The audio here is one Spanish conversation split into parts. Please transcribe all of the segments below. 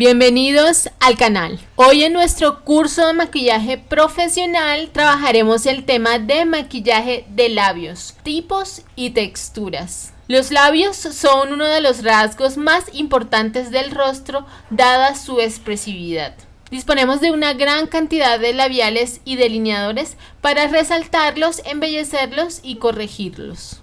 Bienvenidos al canal. Hoy en nuestro curso de maquillaje profesional trabajaremos el tema de maquillaje de labios, tipos y texturas. Los labios son uno de los rasgos más importantes del rostro dada su expresividad. Disponemos de una gran cantidad de labiales y delineadores para resaltarlos, embellecerlos y corregirlos.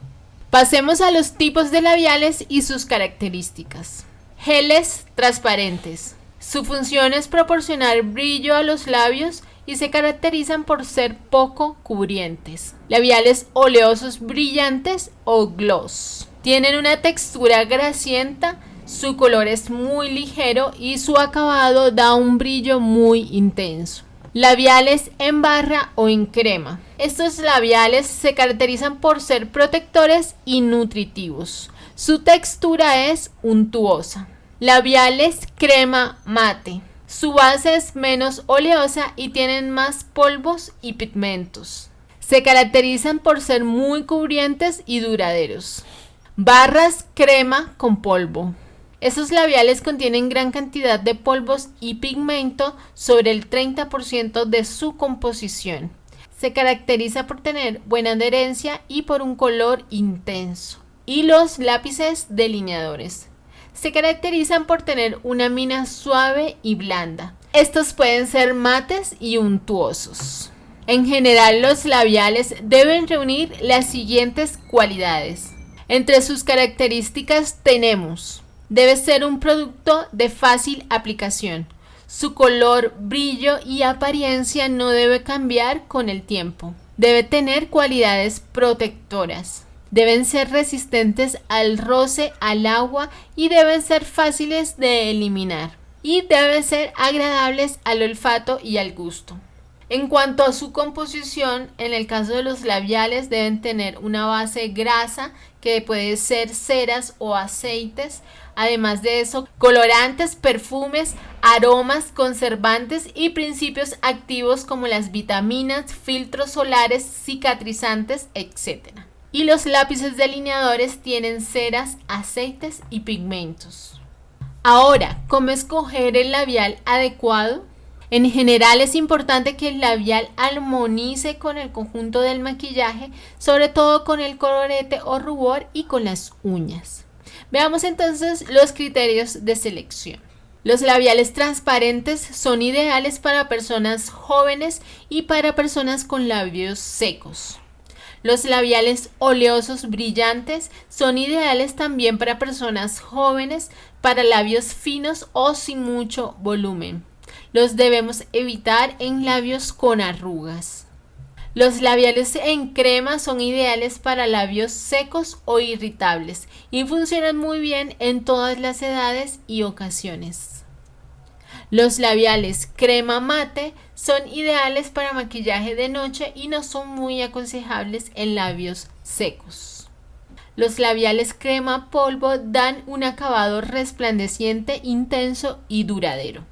Pasemos a los tipos de labiales y sus características. Geles transparentes. Su función es proporcionar brillo a los labios y se caracterizan por ser poco cubrientes. Labiales oleosos brillantes o gloss. Tienen una textura grasienta, su color es muy ligero y su acabado da un brillo muy intenso. Labiales en barra o en crema. Estos labiales se caracterizan por ser protectores y nutritivos. Su textura es untuosa. Labiales crema mate. Su base es menos oleosa y tienen más polvos y pigmentos. Se caracterizan por ser muy cubrientes y duraderos. Barras crema con polvo. Esos labiales contienen gran cantidad de polvos y pigmento sobre el 30% de su composición. Se caracteriza por tener buena adherencia y por un color intenso. Y los lápices delineadores. Se caracterizan por tener una mina suave y blanda. Estos pueden ser mates y untuosos. En general los labiales deben reunir las siguientes cualidades. Entre sus características tenemos Debe ser un producto de fácil aplicación. Su color, brillo y apariencia no debe cambiar con el tiempo. Debe tener cualidades protectoras. Deben ser resistentes al roce, al agua y deben ser fáciles de eliminar. Y deben ser agradables al olfato y al gusto. En cuanto a su composición, en el caso de los labiales deben tener una base grasa que puede ser ceras o aceites, además de eso, colorantes, perfumes, aromas, conservantes y principios activos como las vitaminas, filtros solares, cicatrizantes, etc. Y los lápices delineadores tienen ceras, aceites y pigmentos. Ahora, ¿cómo escoger el labial adecuado? En general es importante que el labial armonice con el conjunto del maquillaje, sobre todo con el colorete o rubor y con las uñas. Veamos entonces los criterios de selección. Los labiales transparentes son ideales para personas jóvenes y para personas con labios secos. Los labiales oleosos brillantes son ideales también para personas jóvenes, para labios finos o sin mucho volumen. Los debemos evitar en labios con arrugas. Los labiales en crema son ideales para labios secos o irritables y funcionan muy bien en todas las edades y ocasiones. Los labiales crema mate son ideales para maquillaje de noche y no son muy aconsejables en labios secos. Los labiales crema polvo dan un acabado resplandeciente, intenso y duradero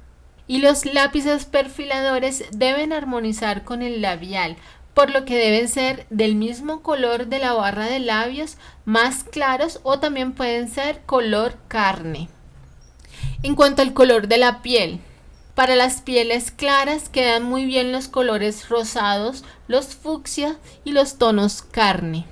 y los lápices perfiladores deben armonizar con el labial, por lo que deben ser del mismo color de la barra de labios, más claros o también pueden ser color carne. En cuanto al color de la piel, para las pieles claras quedan muy bien los colores rosados, los fucsia y los tonos carne.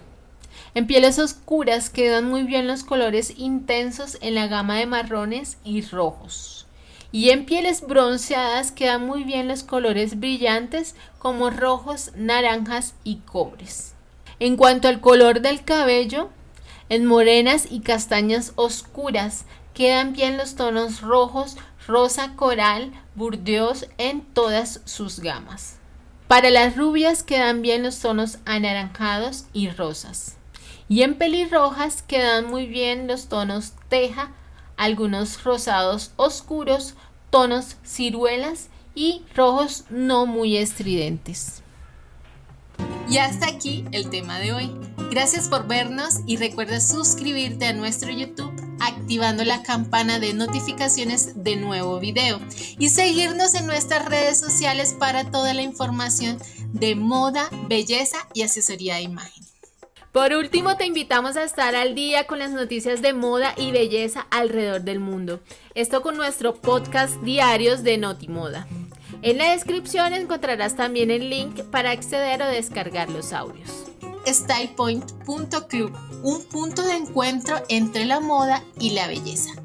En pieles oscuras quedan muy bien los colores intensos en la gama de marrones y rojos. Y en pieles bronceadas quedan muy bien los colores brillantes como rojos, naranjas y cobres. En cuanto al color del cabello, en morenas y castañas oscuras quedan bien los tonos rojos, rosa coral, burdeos en todas sus gamas. Para las rubias quedan bien los tonos anaranjados y rosas. Y en pelirrojas quedan muy bien los tonos teja, algunos rosados oscuros, tonos ciruelas y rojos no muy estridentes. Y hasta aquí el tema de hoy. Gracias por vernos y recuerda suscribirte a nuestro YouTube activando la campana de notificaciones de nuevo video y seguirnos en nuestras redes sociales para toda la información de moda, belleza y asesoría de imagen. Por último, te invitamos a estar al día con las noticias de moda y belleza alrededor del mundo. Esto con nuestro podcast diarios de Notimoda. En la descripción encontrarás también el link para acceder o descargar los audios. StylePoint.club, un punto de encuentro entre la moda y la belleza.